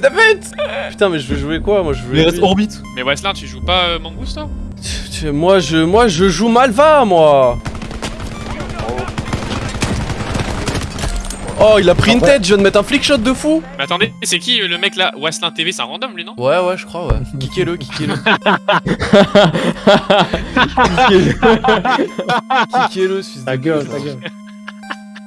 David Putain, mais je veux jouer quoi Moi, je veux. Il reste orbite. Mais Weslin, tu joues pas euh, toi? Tu- Moi, je, moi, je joue Malva, moi. Oh, il a pris une tête. Je viens de mettre un flick shot de fou. Mais attendez, c'est qui euh, le mec là Weslin TV, c'est un random lui non? Ouais, ouais, je crois, ouais. Kickez-le, kickez-le. kickez-le, fils de Ta gueule, ta gueule.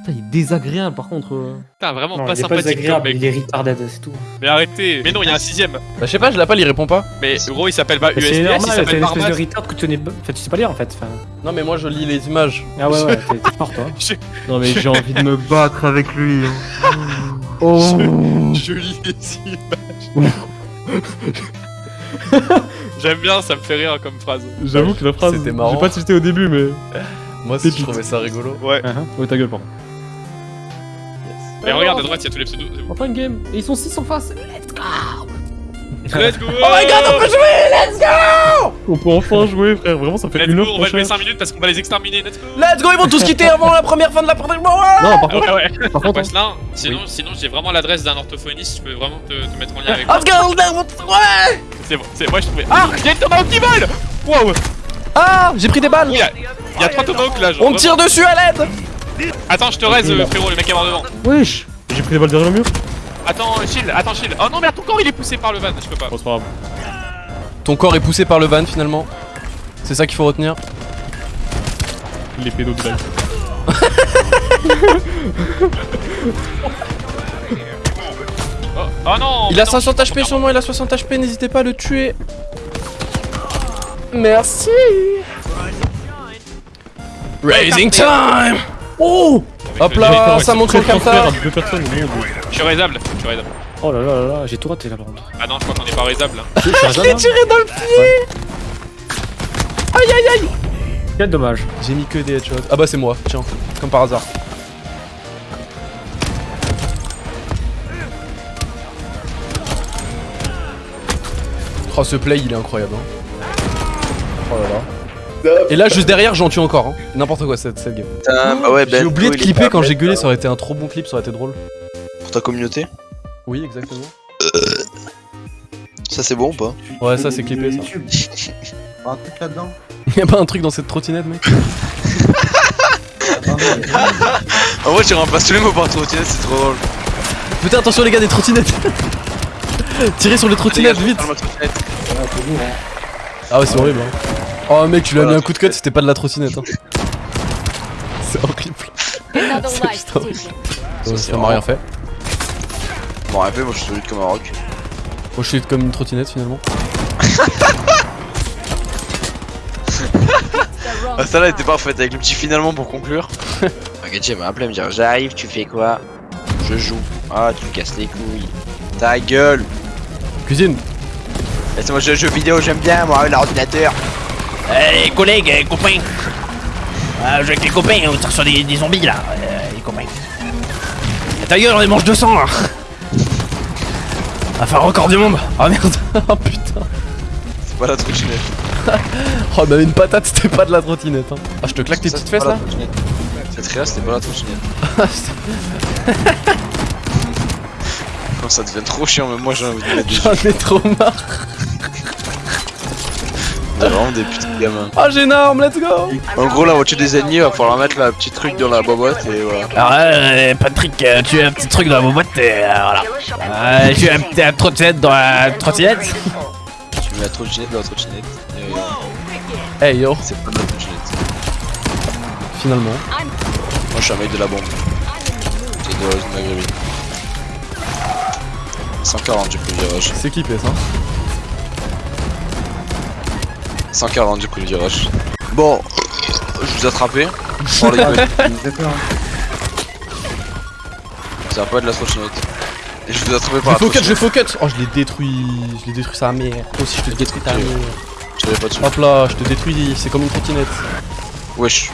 Putain, il est désagréable par contre. euh. Putain, vraiment Non, pas il est pas sympathique comme désagréable, mec. il est retarded, c'est tout. Mais arrêtez Mais non, il y a un sixième Bah, je sais pas, je l'appelle, il répond pas. Mais gros, il s'appelle pas USPS, C'est il normal, s'appelle t'as une espèce Barbat. de retard que tu connais. Enfin, tu sais pas lire en fait. Enfin... Non, mais moi, je lis les images. Ah ouais, ouais, t'es t'es fort toi. Non mais j'ai envie de me battre avec lui. Oh Je lis les images. J'aime bien, ça me fait rire comme phrase. J'avoue que la phrase. C'était marrant. J'ai pas tilté au début mais. Moi, aussi, je Pépite. trouvais ça rigolo. Ouais. Ouais, ta gueule par Mais regarde à droite, il y a tous les pseudos. Enfin une game. Et ils sont 6 en face. Let's go Oh my god, on peut jouer On peut enfin jouer frère. Vraiment ça fait Let's une go, heure on va jouer cherche. 5 minutes parce qu'on va les exterminer, let's go Let's go, ils vont tous quitter avant la première fin de la première. Ouais. Non par Ah contre. ouais, ouais. Par contre. Weslin, sinon, sinon j'ai vraiment l'adresse d'un orthophoniste, je peux vraiment te, te mettre en lien avec lui. Let's go, ouais. C'est bon, c'est moi je trouvais. Ah Il y a une tomahawk qui vole Wow Ah, j'ai pris des balles. Il y a, il y a trois tomahawks là, genre. On tire dessus à l'aide. Attends, je te raise, euh, frérot, le mec est mort devant. Wesh. J'ai pris des balles derrière le mur. Attends, shield, attends, shield. Oh non, mais ton corps il est poussé par le van, je peux pas. Bon c'est pas grave. Ton corps est poussé par le van finalement. C'est ça qu'il faut retenir. Les pédos de. Oh, oh non Il a non, 60 je HP comprends sur moi, il a 60 HP, n'hésitez pas à le tuer. Merci. Raising time. Oh. Hop là, ça monte transfert camtar. à deux personnes. au monde. Je suis raisable, je suis raisable. Oh là là là là, j'ai tout raté là par contre. Ah non, je crois qu'on est pas raisable. hein. Je l'ai tiré dans le pied. Aïe aïe aïe. Quel dommage. J'ai mis que des headshots. Ah bah c'est moi, tiens, comme par hasard. Oh ce play il est incroyable hein. Oh là là. Et là juste derrière j'en tue encore hein. N'importe quoi cette, cette game. Putain, bah ouais, Ben. J'ai oublié de il est clipper pas quand bête, j'ai gueulé, ça aurait été un trop bon clip, ça aurait été drôle. Pour ta communauté. Oui exactement. Ça, c'est bon ou pas Ouais ça c'est clippé ça. YouTube. Pas un truc là-dedans Y'a pas un truc dans cette trottinette mec? Attendez, En vrai, tu remplaces tous les mots par trottinette, c'est trop drôle. Putain attention les gars des trottinettes Tirez sur les trottinettes vite hein. Ah ouais c'est horrible hein. Oh mec tu lui as mis un coup de cut c'était pas de la trottinette hein. C'est horrible. C'est putain. taken. Ça, m'a rien fait. Bon, rappelez, moi je suis solide comme un rock. Moi je suis comme une trottinette finalement. Ah, ça là était parfaite avec le petit finalement pour conclure. Regarde, elle m'a appelé, elle me dire J'arrive, tu fais quoi? Je joue. Ah, tu me casses les couilles. Ta gueule Cuisine Laisse-moi jouer aux jeux vidéo, j'aime bien, moi, l'ordinateur. Eh, les collègues, les copains. Ah, je avec les copains, on tire sur des, des zombies là, euh, les copains. Et ta gueule, on les mange 200 là. Un record du monde. Ah merde Oh putain C'est pas la trottinette. Oh bah une patate c'était pas de la trottinette hein. Ah je te claque tes Ça, petites fesses là. Cette réa, c'était pas la trottinette. Ça devient trop chiant, même moi j'ai envie de J'en ai trop marre On est vraiment des petits gamins. Ah j'énorme let's go En gros, la voiture des ennemis, va falloir mettre la petite truc dans la boîte et voilà. Alors, euh, Patrick, euh, tu as un petit truc dans ma boîte, et euh, voilà. Euh, tu as un petit un trottinette dans la trottinette. Tu mets la trottinette dans la trottinette. et, euh, Hey yo c'est pas de la trottinette. Finalement. Moi je suis un mec de la bombe. C'est de de maghrébine. 140 du coup le virage. C'est clippé ça 140 du coup le virage. Bon, je vous ai attrapé. Oh les gars, Ça me fait peur, ça va pas être de la trottinette. Et je vous ai attrapé Je par la faux cut, je trottinette. faux cut Oh je l'ai détruit. Je l'ai détruit sa mère. Toi aussi je te détruis ta mère. Je pas dessus. Hop là, je te détruis, c'est comme une trottinette. Wesh.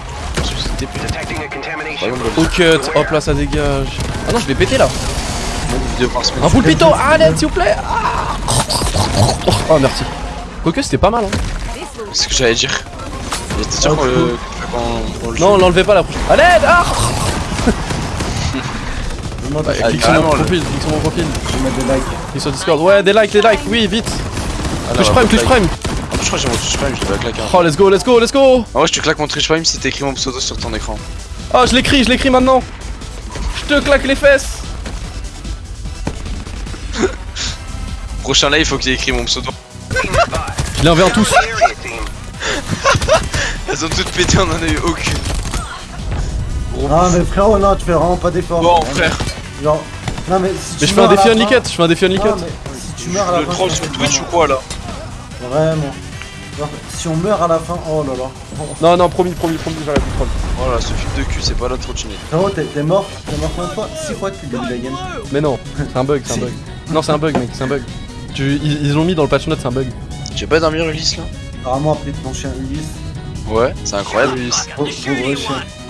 Au cut, hop là ça dégage. Ah non je vais péter là. Un pulpito, à l'aide s'il vous plaît. Ah. Oh merci. Quoique c'était pas mal hein C'est ce que j'allais dire. T'es sûr qu'on le. qu'on- le Non l'enlevez pas la prochaine l'aide Ah Bah, je vais clique sur mon profil, clique sur mon profil. mettre des likes. Clique sur Discord. Ouais, des likes, des likes, oui, vite. Ah, Twitch Prime, Twitch. Prime. En plus, je crois que j'ai mon Twitch Prime, je devais claquer. Oh, let's go, let's go, let's go. Ah ouais, je te claque mon Twitch Prime si t'écris mon pseudo sur ton écran. Oh, je l'écris, je l'écris maintenant. Je te claque les fesses. Prochain live, faut qu'il écrit mon pseudo. Je les envoie en tous. Elles ont toutes pété, on en a eu aucune. Non, mais frérot, non, tu fais vraiment pas d'effort. Bon, frère, Genre, non, mais si tu Mais je fais un meurs à défi la unlick fin- je fais un défi Non, si tu meurs à la le fin. troll sur Twitch ou quoi là Vraiment. Genre, si on meurt à la fin, oh là là. Non, non, promis, promis, promis, j'arrête le troll. Voilà, ce fil de cul, c'est pas la trottinette. Frérot, t'es t'es mort, t'es mort combien de fois? 6 fois depuis le début de la game. Mais non, c'est un bug, c'est un bug. Non, c'est un bug, mec, c'est un bug. Tu, ils l'ont mis dans le patch note, c'est un bug. Veux pas dormir Ulysse là Apparemment, appeler ton chien Ulysse. Ouais, c'est incroyable pauvre chien.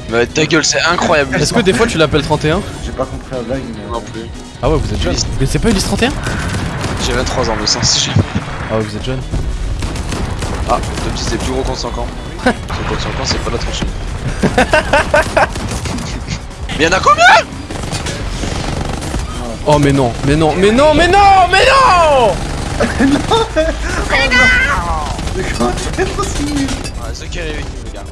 Mais ta gueule, c'est incroyable Ulysse. Est-ce que des fois tu l'appelles 31 J'ai pas compris la blague, mais. Non plus. Ah ouais, vous êtes jeune. Mais c'est pas Ulysse 31 J'ai 23 ans, mais sans si j'ai. Ah ouais, vous êtes jeune. Ah, Tom dit c'est plus gros contre 5 ans. Parce que contre 5 ans, c'est pas la trottinette. Mais y'en a combien? Oh, mais non, mais non, mais non, mais non, mais non Mais comment tu fais possible Ouais, c'est qui est avec nous, les gars